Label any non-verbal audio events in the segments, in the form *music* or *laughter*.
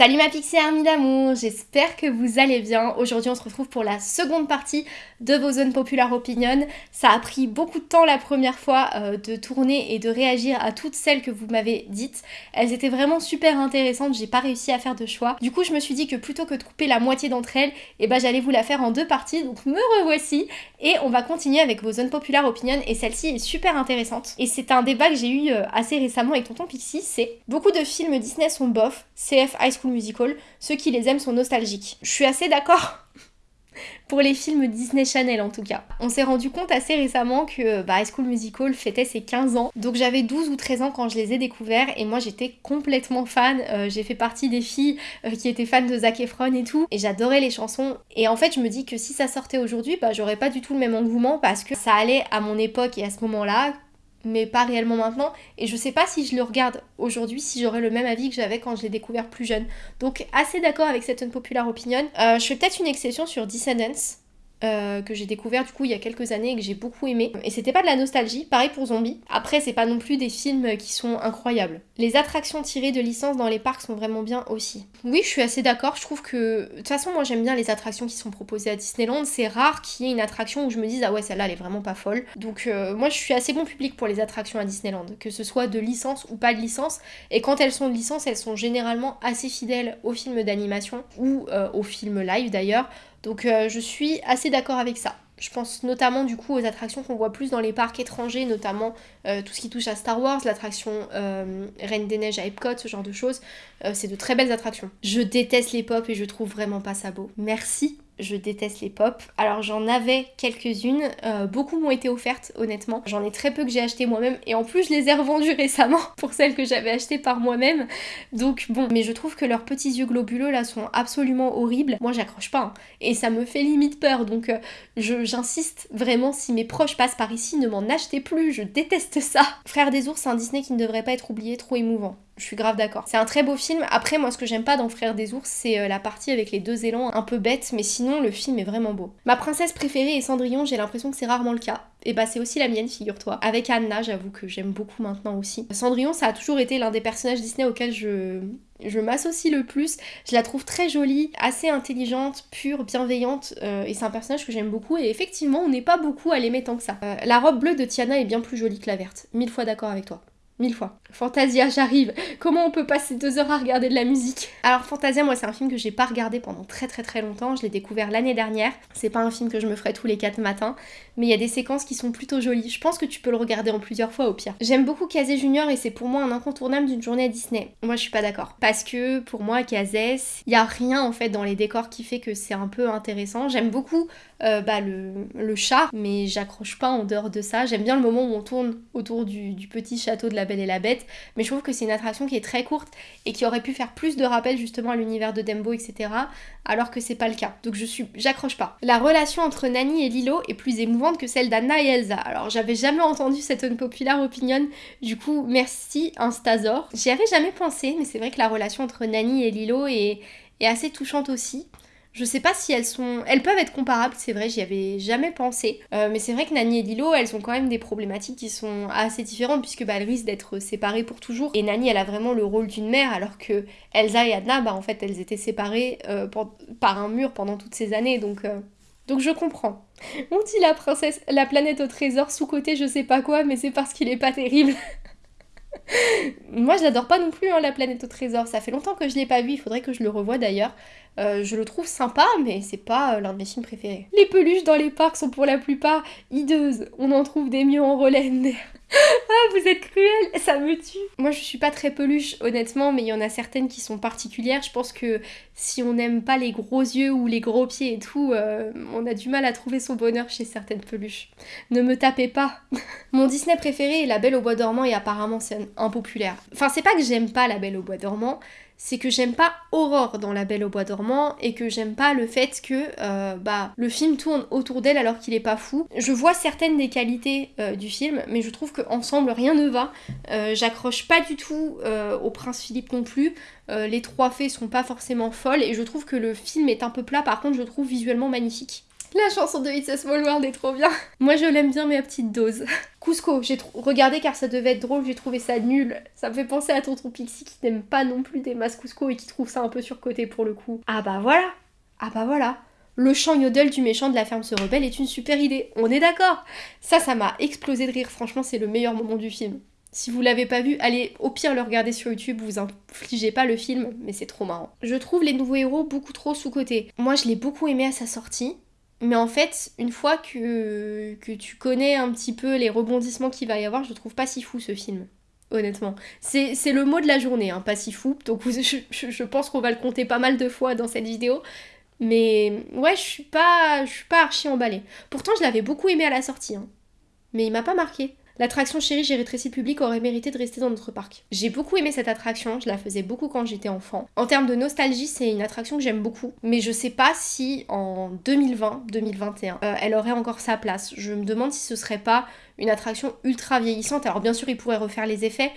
Salut ma Pixie Army d'amour, j'espère que vous allez bien. Aujourd'hui on se retrouve pour la seconde partie de vos zones populaires opinion. Ça a pris beaucoup de temps la première fois euh, de tourner et de réagir à toutes celles que vous m'avez dites. Elles étaient vraiment super intéressantes, j'ai pas réussi à faire de choix. Du coup je me suis dit que plutôt que de couper la moitié d'entre elles, eh ben j'allais vous la faire en deux parties, donc me revoici. Et on va continuer avec vos zones populaires opinion et celle-ci est super intéressante. Et c'est un débat que j'ai eu euh, assez récemment avec Tonton Pixie, c'est beaucoup de films Disney sont bof, CF High School Musical, ceux qui les aiment sont nostalgiques. Je suis assez d'accord *laughs* pour les films Disney Channel en tout cas. On s'est rendu compte assez récemment que bah, High School Musical fêtait ses 15 ans, donc j'avais 12 ou 13 ans quand je les ai découverts et moi j'étais complètement fan, euh, j'ai fait partie des filles euh, qui étaient fans de Zac Efron et tout, et j'adorais les chansons, et en fait je me dis que si ça sortait aujourd'hui, bah j'aurais pas du tout le même engouement parce que ça allait à mon époque et à ce moment-là, mais pas réellement maintenant. Et je sais pas si je le regarde aujourd'hui, si j'aurais le même avis que j'avais quand je l'ai découvert plus jeune. Donc assez d'accord avec cette unpopular opinion. Euh, je fais peut-être une exception sur Descendants. Euh, que j'ai découvert du coup il y a quelques années et que j'ai beaucoup aimé. Et c'était pas de la nostalgie, pareil pour Zombie. Après, c'est pas non plus des films qui sont incroyables. Les attractions tirées de licence dans les parcs sont vraiment bien aussi. Oui, je suis assez d'accord, je trouve que. De toute façon, moi j'aime bien les attractions qui sont proposées à Disneyland. C'est rare qu'il y ait une attraction où je me dise ah ouais, celle-là elle est vraiment pas folle. Donc euh, moi je suis assez bon public pour les attractions à Disneyland, que ce soit de licence ou pas de licence. Et quand elles sont de licence, elles sont généralement assez fidèles aux films d'animation ou euh, aux films live d'ailleurs. Donc euh, je suis assez d'accord avec ça. Je pense notamment du coup aux attractions qu'on voit plus dans les parcs étrangers, notamment euh, tout ce qui touche à Star Wars, l'attraction euh, Reine des Neiges à Epcot, ce genre de choses. c'est de très belles attractions. Je déteste les pop et je trouve vraiment pas ça beau. Merci je déteste les pop. Alors j'en avais quelques-unes, euh, beaucoup m'ont été offertes honnêtement. J'en ai très peu que j'ai acheté moi-même et en plus je les ai revendues *laughs* récemment pour celles que j'avais achetées par moi-même. Donc bon, mais je trouve que leurs petits yeux globuleux là sont absolument horribles. Moi j'accroche pas hein. et ça me fait limite peur donc euh, j'insiste vraiment si mes proches passent par ici ne m'en achetez plus, je déteste ça. Frère des ours, c'est un Disney qui ne devrait pas être oublié, trop émouvant. Je suis grave d'accord. C'est un très beau film. Après, moi, ce que j'aime pas dans Frères des ours, c'est euh, la partie avec les deux élans un peu bête, mais sinon, le film est vraiment beau. Ma princesse préférée est Cendrillon, j'ai l'impression que c'est rarement le cas. Et bah, c'est aussi la mienne, figure-toi. Avec Anna, j'avoue que j'aime beaucoup maintenant aussi. Cendrillon, ça a toujours été l'un des personnages Disney auxquels je, je m'associe le plus. Je la trouve très jolie, assez intelligente, pure, bienveillante, euh, et c'est un personnage que j'aime beaucoup. Et effectivement, on n'est pas beaucoup à l'aimer tant que ça. Euh, la robe bleue de Tiana est bien plus jolie que la verte. Mille fois d'accord avec toi. Mille fois. Fantasia, j'arrive. Comment on peut passer deux heures à regarder de la musique? Alors Fantasia, moi c'est un film que j'ai pas regardé pendant très très très longtemps. Je l'ai découvert l'année dernière. C'est pas un film que je me ferai tous les quatre matins, mais il y a des séquences qui sont plutôt jolies. Je pense que tu peux le regarder en plusieurs fois au pire. J'aime beaucoup Kazé Junior et c'est pour moi un incontournable d'une journée à Disney. Moi je suis pas d'accord. Parce que pour moi Kazé, il y a rien en fait dans les décors qui fait que c'est un peu intéressant. J'aime beaucoup euh, bah, le, le, chat, mais j'accroche pas en dehors de ça. J'aime bien le moment où on tourne autour du, du petit château de la Et la Bête, mais je trouve que c'est une attraction qui est très courte et qui aurait pu faire plus de rappels justement à l'univers de Dembo, etc. Alors que c'est pas le cas. Donc je suis, j'accroche pas. La relation entre Nani et Lilo est plus émouvante que celle d'Anna et Elsa. Alors j'avais jamais entendu cette unpopular opinion. Du coup, merci Instazor. J'y avais jamais pensé, mais c'est vrai que la relation entre Nani et Lilo est assez touchante aussi. Je sais pas si elles sont. Elles peuvent être comparables, c'est vrai, j'y avais jamais pensé. Euh, mais c'est vrai que Nani et Lilo, elles ont quand même des problématiques qui sont assez différentes, puisque bah, elles risquent d'être séparées pour toujours. Et Nani, elle a vraiment le rôle d'une mère, alors que Elsa et Adna, bah en fait, elles étaient séparées euh, par un mur pendant toutes ces années, donc. Euh, donc je comprends. *laughs* On dit la princesse, la planète au trésor sous-côté, je sais pas quoi, mais c'est parce qu'il est pas terrible. *laughs* Moi, je l'adore pas non plus, hein, La planète au trésor. Ça fait longtemps que je l'ai pas vu, il faudrait que je le revoie d'ailleurs. Euh, je le trouve sympa, mais c'est pas euh, l'un de mes films préférés. Les peluches dans les parcs sont pour la plupart hideuses. On en trouve des mieux en relais. Ah, vous êtes cruel, ça me tue. Moi, je suis pas très peluche, honnêtement, mais il y en a certaines qui sont particulières. Je pense que si on n'aime pas les gros yeux ou les gros pieds et tout, euh, on a du mal à trouver son bonheur chez certaines peluches. Ne me tapez pas. *laughs* Mon Disney préféré est La Belle au Bois dormant et apparemment c'est impopulaire. Enfin, c'est pas que j'aime pas La Belle au Bois dormant, c'est que j'aime pas Aurore dans La Belle au Bois dormant et que j'aime pas le fait que euh, bah, le film tourne autour d'elle alors qu'il est pas fou. Je vois certaines des qualités euh, du film, mais je trouve qu'ensemble rien ne va. Euh, j'accroche pas du tout au prince Philippe non plus. les trois fées sont pas forcément folles et je trouve que le film est un peu plat, par contre je trouve visuellement magnifique. La chanson de It's a Small World est trop bien. Moi je l'aime bien mais à petite dose. Cusco, j'ai regardé car ça devait être drôle, j'ai trouvé ça nul. Ça me fait penser à Tonton Pixie qui n'aime pas non plus des masques Cusco et qui trouve ça un peu surcoté pour le coup. Ah bah voilà Ah bah voilà le chant yodel du méchant de la ferme se rebelle est une super idée, on est d'accord Ça, ça m'a explosé de rire, franchement c'est le meilleur moment du film. Si vous l'avez pas vu, allez au pire le regarder sur YouTube, vous infligez pas le film, mais c'est trop marrant. Je trouve les nouveaux héros beaucoup trop sous-cotés. Moi je l'ai beaucoup aimé à sa sortie, mais en fait, une fois que, que tu connais un petit peu les rebondissements qu'il va y avoir, je trouve pas si fou ce film. Honnêtement. C'est le mot de la journée, hein, pas si fou. Donc *laughs* je, pense qu'on va le compter pas mal de fois dans cette vidéo. Mais ouais, je suis pas, je suis pas archi emballée. Pourtant, je l'avais beaucoup aimé à la sortie. Hein. Mais il m'a pas marqué. L'attraction Chérie, j'ai rétréci public aurait mérité de rester dans notre parc. J'ai beaucoup aimé cette attraction, je la faisais beaucoup quand j'étais enfant. En termes de nostalgie, c'est une attraction que j'aime beaucoup, mais je sais pas si en 2020, 2021, euh, elle aurait encore sa place. Je me demande si ce serait pas une attraction ultra vieillissante. Alors bien sûr, il pourrait refaire les effets,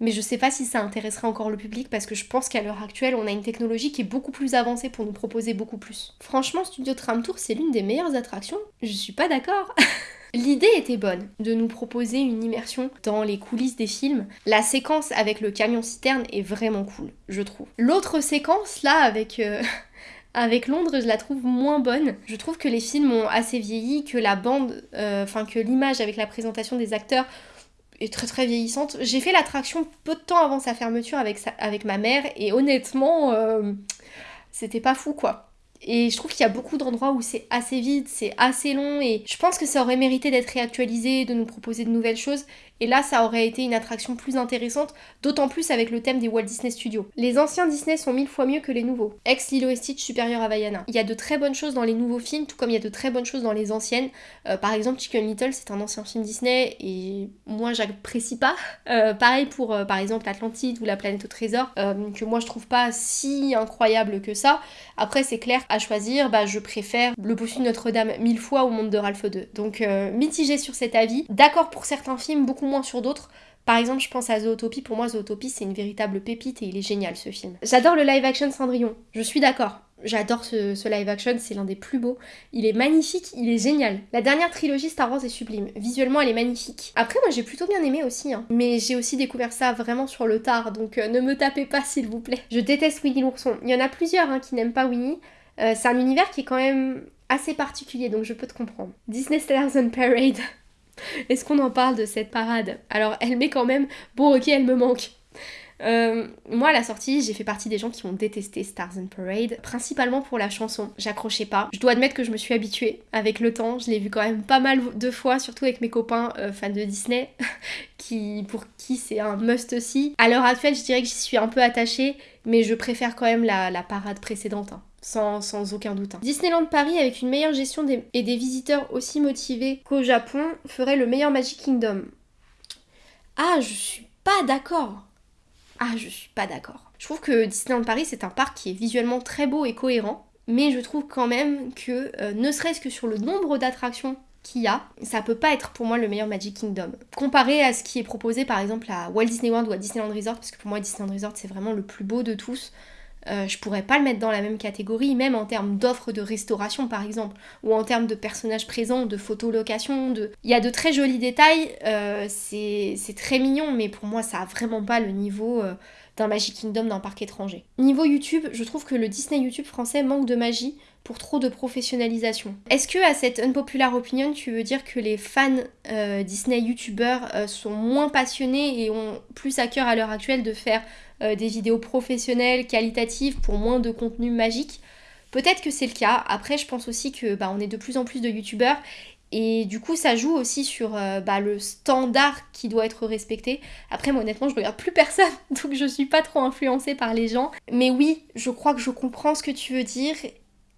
mais je sais pas si ça intéresserait encore le public parce que je pense qu'à l'heure actuelle, on a une technologie qui est beaucoup plus avancée pour nous proposer beaucoup plus. Franchement, Studio Tram Tour, c'est l'une des meilleures attractions. Je suis pas d'accord. *laughs* L'idée était bonne de nous proposer une immersion dans les coulisses des films. La séquence avec le camion citerne est vraiment cool, je trouve. L'autre séquence là avec euh, *laughs* avec Londres, je la trouve moins bonne. Je trouve que les films ont assez vieilli, que la bande, euh, enfin que l'image avec la présentation des acteurs est très très vieillissante. J'ai fait l'attraction peu de temps avant sa fermeture avec, avec ma mère et honnêtement, euh, c'était pas fou quoi. Et je trouve qu'il y a beaucoup d'endroits où c'est assez vide, c'est assez long et je pense que ça aurait mérité d'être réactualisé, de nous proposer de nouvelles choses. Et là, ça aurait été une attraction plus intéressante, d'autant plus avec le thème des Walt Disney Studios. Les anciens Disney sont mille fois mieux que les nouveaux. Ex Lilo et Stitch supérieur à Vaiana. Il y a de très bonnes choses dans les nouveaux films, tout comme il y a de très bonnes choses dans les anciennes. Euh, par exemple, Chicken Little, c'est un ancien film Disney et moi, j'apprécie pas. Euh, pareil pour, euh, par exemple, Atlantide ou La planète au trésor, que moi, je trouve pas si incroyable que ça. Après, c'est clair, à choisir, bah, je préfère Le Bossu de Notre-Dame mille fois au Monde de Ralph 2. Donc, mitigé sur cet avis. D'accord pour certains films, beaucoup moins sur d'autres. Par exemple, je pense à Zootopie. Pour moi, Zootopie, c'est une véritable pépite et il est génial ce film. J'adore le live action Cendrillon. Je suis d'accord. J'adore ce, live action, c'est l'un des plus beaux. Il est magnifique, il est génial. La dernière trilogie Star Wars est sublime. Visuellement, elle est magnifique. Après, moi, j'ai plutôt bien aimé aussi. Hein. Mais j'ai aussi découvert ça vraiment sur le tard, donc euh, ne me tapez pas, s'il vous plaît. Je déteste Winnie l'ourson. Il y en a plusieurs hein, qui n'aiment pas Winnie. Euh, c'est un univers qui est quand même assez particulier, donc je peux te comprendre. Disney Stars on Parade. Est-ce qu'on en parle de cette parade? Alors, elle met quand même. Bon, ok, elle me manque. Euh, moi, à la sortie, j'ai fait partie des gens qui ont détesté Stars and Parade, principalement pour la chanson. J'accrochais pas. Je dois admettre que je me suis habituée avec le temps. Je l'ai vu quand même pas mal de fois, surtout avec mes copains euh, fans de Disney, *laughs* qui, pour qui c'est un must aussi. À l'heure actuelle, je dirais que j'y suis un peu attachée, mais je préfère quand même la, parade précédente. Hein sans, aucun doute. Hein. Disneyland Paris, avec une meilleure gestion et des visiteurs aussi motivés qu'au Japon, ferait le meilleur Magic Kingdom. Ah, je suis pas d'accord. Ah, je suis pas d'accord. Je trouve que Disneyland Paris, c'est un parc qui est visuellement très beau et cohérent, mais je trouve quand même que, euh, ne serait-ce que sur le nombre d'attractions qu'il y a, ça peut pas être pour moi le meilleur Magic Kingdom. Comparé à ce qui est proposé par exemple à Walt Disney World ou à Disneyland Resort, parce que pour moi Disneyland Resort c'est vraiment le plus beau de tous, euh, je pourrais pas le mettre dans la même catégorie, même en termes d'offres de restauration par exemple, ou en termes de personnages présents, de photolocation, de... Il y a de très jolis détails, euh, c'est très mignon, mais pour moi ça a vraiment pas le niveau euh, d'un Magic Kingdom d'un parc étranger. Niveau YouTube, je trouve que le Disney YouTube français manque de magie pour trop de professionnalisation. Est-ce que à cette unpopular opinion, tu veux dire que les fans Disney YouTubeurs sont moins passionnés et ont plus à cœur à l'heure actuelle de faire euh, des vidéos professionnelles, qualitatives, pour moins de contenu magique. Peut-être que c'est le cas. Après, je pense aussi que bah, on est de plus en plus de youtubeurs et du coup, ça joue aussi sur euh, bah, le standard qui doit être respecté. Après, moi, honnêtement, je regarde plus personne, *laughs* donc je suis pas trop influencée par les gens. Mais oui, je crois que je comprends ce que tu veux dire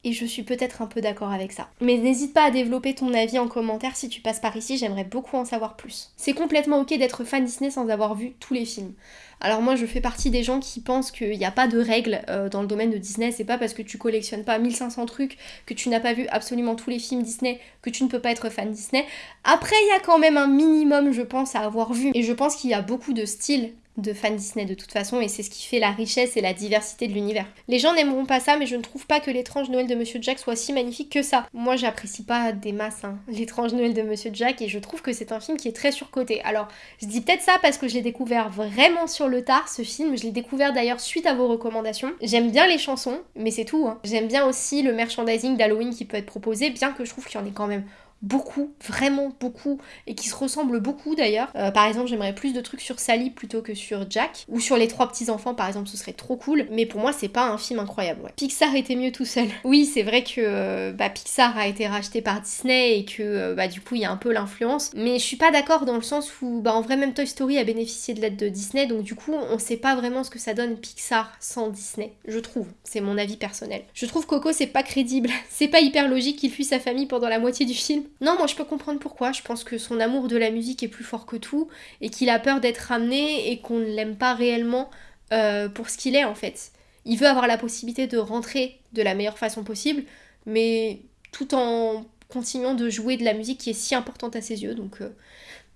et je suis peut-être un peu d'accord avec ça. Mais n'hésite pas à développer ton avis en commentaire si tu passes par ici, j'aimerais beaucoup en savoir plus. C'est complètement ok d'être fan Disney sans avoir vu tous les films. Alors moi je fais partie des gens qui pensent qu'il n'y a pas de règles euh, dans le domaine de Disney, c'est pas parce que tu collectionnes pas 1500 trucs, que tu n'as pas vu absolument tous les films Disney, que tu ne peux pas être fan Disney. Après il y a quand même un minimum je pense à avoir vu, et je pense qu'il y a beaucoup de styles de fans Disney de toute façon et c'est ce qui fait la richesse et la diversité de l'univers. Les gens n'aimeront pas ça mais je ne trouve pas que l'étrange Noël de Monsieur Jack soit si magnifique que ça. Moi j'apprécie pas des masses hein, *laughs* l'étrange Noël de Monsieur Jack et je trouve que c'est un film qui est très surcoté. Alors je dis peut-être ça parce que je l'ai découvert vraiment sur le tard ce film, je l'ai découvert d'ailleurs suite à vos recommandations. J'aime bien les chansons mais c'est tout. Hein. J'aime bien aussi le merchandising d'Halloween qui peut être proposé bien que je trouve qu'il y en ait quand même beaucoup, vraiment beaucoup, et qui se ressemblent beaucoup d'ailleurs. Euh, par exemple, j'aimerais plus de trucs sur Sally plutôt que sur Jack, ou sur les trois petits enfants par exemple, ce serait trop cool. Mais pour moi, c'est pas un film incroyable. Pixar était mieux tout seul. *laughs* Oui, c'est vrai que euh, bah, Pixar a été racheté par Disney et que euh, bah, du coup, il y a un peu l'influence. Mais je suis pas d'accord dans le sens où, bah, en vrai, même Toy Story a bénéficié de l'aide de Disney, donc du coup, on sait pas vraiment ce que ça donne Pixar sans Disney. Je trouve, c'est mon avis personnel. Je trouve Coco, c'est pas crédible. *laughs* C'est pas hyper logique qu'il fuit sa famille pendant la moitié du film. Non, moi je peux comprendre pourquoi. Je pense que son amour de la musique est plus fort que tout et qu'il a peur d'être ramené et qu'on ne l'aime pas réellement euh, pour ce qu'il est en fait. Il veut avoir la possibilité de rentrer de la meilleure façon possible, mais tout en continuant de jouer de la musique qui est si importante à ses yeux. Donc euh,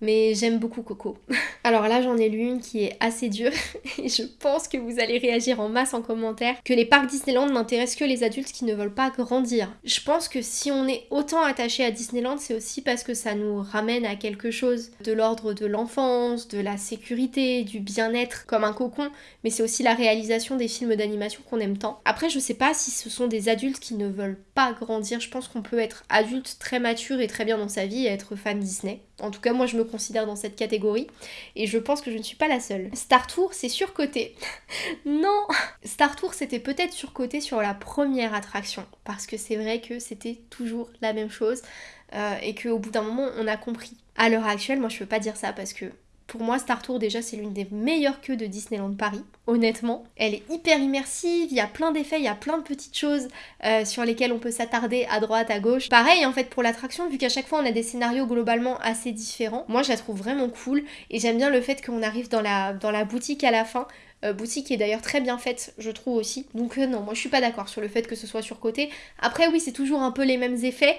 mais j'aime beaucoup Coco. *laughs* Alors là, j'en ai lu une qui est assez dure *laughs* et je pense que vous allez réagir en masse en commentaire que les parcs Disneyland n'intéressent que les adultes qui ne veulent pas grandir. Je pense que si on est autant attaché à Disneyland, c'est aussi parce que ça nous ramène à quelque chose de l'ordre de l'enfance, de la sécurité, du bien-être comme un cocon, mais c'est aussi la réalisation des films d'animation qu'on aime tant. Après, je sais pas si ce sont des adultes qui ne veulent pas grandir. Je pense qu'on peut être adulte très mature et très bien dans sa vie et être fan Disney. En tout cas, moi je me considère dans cette catégorie et je pense que je ne suis pas la seule. Star Tour, c'est surcoté. *laughs* non Star Tour, c'était peut-être surcoté sur la première attraction parce que c'est vrai que c'était toujours la même chose euh, et qu'au bout d'un moment, on a compris. À l'heure actuelle, moi je peux pas dire ça parce que pour moi, Star Tour, déjà, c'est l'une des meilleures queues de Disneyland Paris, honnêtement. Elle est hyper immersive, il y a plein d'effets, il y a plein de petites choses euh, sur lesquelles on peut s'attarder à droite, à gauche. Pareil, en fait, pour l'attraction, vu qu'à chaque fois, on a des scénarios globalement assez différents, moi, je la trouve vraiment cool. Et j'aime bien le fait qu'on arrive dans la, boutique à la fin. Euh, boutique qui est d'ailleurs très bien faite, je trouve aussi. Donc euh, non, moi je suis pas d'accord sur le fait que ce soit surcoté. Après oui, c'est toujours un peu les mêmes effets,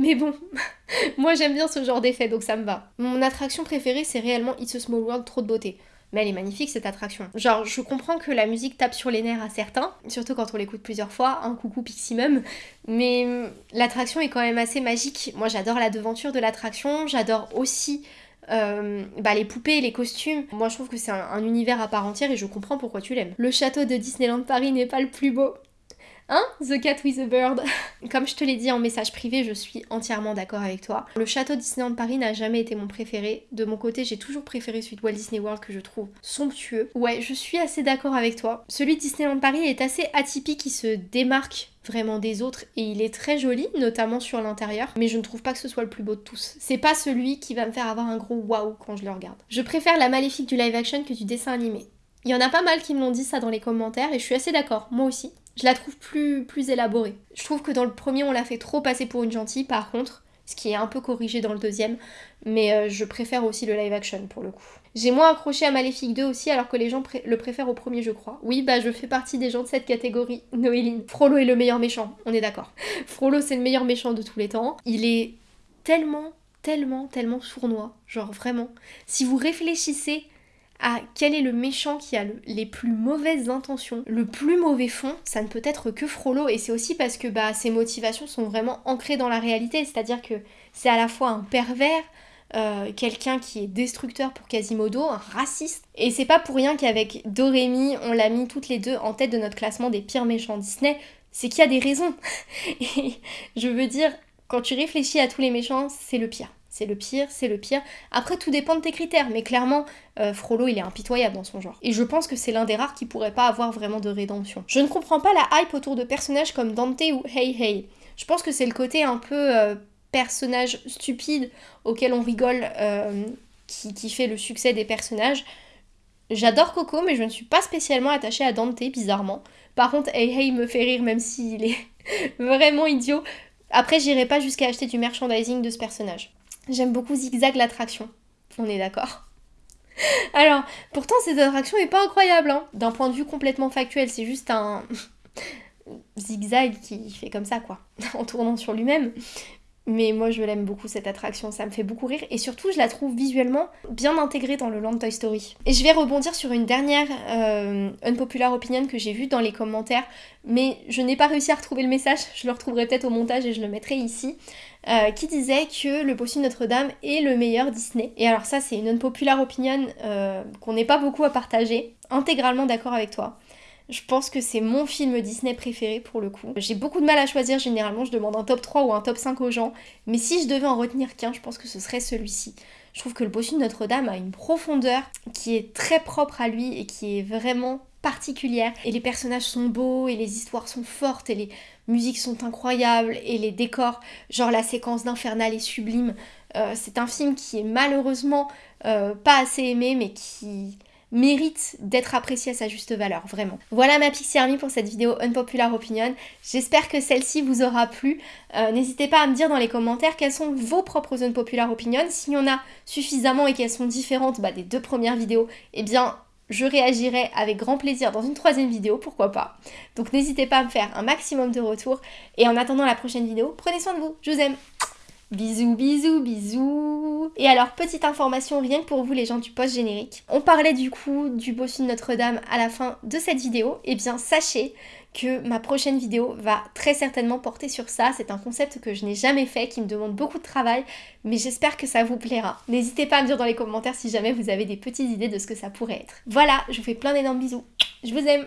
mais bon, *laughs* moi j'aime bien ce genre d'effet, donc ça me va. Mon attraction préférée, c'est réellement It's a Small World, trop de beauté. Mais elle est magnifique cette attraction. Genre, je comprends que la musique tape sur les nerfs à certains, surtout quand on l'écoute plusieurs fois, un coucou Piximum, mais l'attraction est quand même assez magique. Moi j'adore la devanture de l'attraction, j'adore aussi euh, bah, les poupées, les costumes. Moi je trouve que c'est un, univers à part entière et je comprends pourquoi tu l'aimes. Le château de Disneyland Paris n'est pas le plus beau. Hein? The Cat with the Bird. *laughs* Comme je te l'ai dit en message privé, je suis entièrement d'accord avec toi. Le château Disneyland Paris n'a jamais été mon préféré. De mon côté, j'ai toujours préféré celui de Walt Disney World que je trouve somptueux. Ouais, je suis assez d'accord avec toi. Celui de Disneyland Paris est assez atypique, il se démarque vraiment des autres et il est très joli, notamment sur l'intérieur, mais je ne trouve pas que ce soit le plus beau de tous. C'est pas celui qui va me faire avoir un gros waouh quand je le regarde. Je préfère la maléfique du live action que du dessin animé. Il y en a pas mal qui me l'ont dit ça dans les commentaires et je suis assez d'accord, moi aussi. Je la trouve plus, plus élaborée. Je trouve que dans le premier on l'a fait trop passer pour une gentille par contre, ce qui est un peu corrigé dans le deuxième, mais euh, je préfère aussi le live action pour le coup. J'ai moins accroché à Maléfique 2 aussi alors que les gens le préfèrent au premier je crois. Oui bah je fais partie des gens de cette catégorie, Noéline. Frollo est le meilleur méchant, on est d'accord. Frollo c'est le meilleur méchant de tous les temps. Il est tellement, tellement, tellement sournois, genre vraiment. Si vous réfléchissez à quel est le méchant qui a les plus mauvaises intentions, le plus mauvais fond, ça ne peut être que Frollo. Et c'est aussi parce que bah, ses motivations sont vraiment ancrées dans la réalité. C'est-à-dire que c'est à la fois un pervers, euh, quelqu'un qui est destructeur pour Quasimodo, un raciste. Et c'est pas pour rien qu'avec Dorémy, on l'a mis toutes les deux en tête de notre classement des pires méchants Disney. C'est qu'il y a des raisons. *laughs* Et je veux dire, quand tu réfléchis à tous les méchants, c'est le pire. C'est le pire, c'est le pire. Après, tout dépend de tes critères, mais clairement, euh, Frollo, il est impitoyable dans son genre. Et je pense que c'est l'un des rares qui pourrait pas avoir vraiment de rédemption. Je ne comprends pas la hype autour de personnages comme Dante ou Hey Hey. Je pense que c'est le côté un peu euh, personnage stupide auquel on rigole euh, qui, qui fait le succès des personnages. J'adore Coco, mais je ne suis pas spécialement attachée à Dante, bizarrement. Par contre, Hey Hey me fait rire, même s'il est *laughs* vraiment idiot. Après, j'irai pas jusqu'à acheter du merchandising de ce personnage. J'aime beaucoup Zigzag l'attraction. On est d'accord? Alors, pourtant, cette attraction est pas incroyable. Hein. D'un point de vue complètement factuel, c'est juste un *laughs* zigzag qui fait comme ça, quoi, *laughs* en tournant sur lui-même. Mais moi je l'aime beaucoup cette attraction, ça me fait beaucoup rire et surtout je la trouve visuellement bien intégrée dans le land Toy Story. Et je vais rebondir sur une dernière euh, unpopular opinion que j'ai vue dans les commentaires, mais je n'ai pas réussi à retrouver le message, je le retrouverai peut-être au montage et je le mettrai ici. Euh, qui disait que Le Bossu Notre-Dame est le meilleur Disney. Et alors ça c'est une unpopular opinion euh, qu'on n'est pas beaucoup à partager, intégralement d'accord avec toi. Je pense que c'est mon film Disney préféré pour le coup. J'ai beaucoup de mal à choisir, généralement je demande un top 3 ou un top 5 aux gens, mais si je devais en retenir qu'un, je pense que ce serait celui-ci. Je trouve que le bossu de Notre-Dame a une profondeur qui est très propre à lui et qui est vraiment particulière. Et les personnages sont beaux, et les histoires sont fortes, et les musiques sont incroyables, et les décors, genre la séquence d'Infernal est sublime. Euh, c'est un film qui est malheureusement euh, pas assez aimé, mais qui mérite d'être apprécié à sa juste valeur, vraiment. Voilà ma Pixie Army pour cette vidéo Unpopular Opinion. J'espère que celle-ci vous aura plu. Euh, n'hésitez pas à me dire dans les commentaires quelles sont vos propres Unpopular Opinions. S'il y en a suffisamment et qu'elles sont différentes bah, des deux premières vidéos, eh bien je réagirai avec grand plaisir dans une troisième vidéo, pourquoi pas. Donc n'hésitez pas à me faire un maximum de retours. Et en attendant la prochaine vidéo, prenez soin de vous, je vous aime Bisous, bisous, bisous Et alors, petite information rien que pour vous les gens du post-générique. On parlait du coup du bossu de Notre-Dame à la fin de cette vidéo. Eh bien, sachez que ma prochaine vidéo va très certainement porter sur ça. C'est un concept que je n'ai jamais fait, qui me demande beaucoup de travail, mais j'espère que ça vous plaira. N'hésitez pas à me dire dans les commentaires si jamais vous avez des petites idées de ce que ça pourrait être. Voilà, je vous fais plein d'énormes bisous. Je vous aime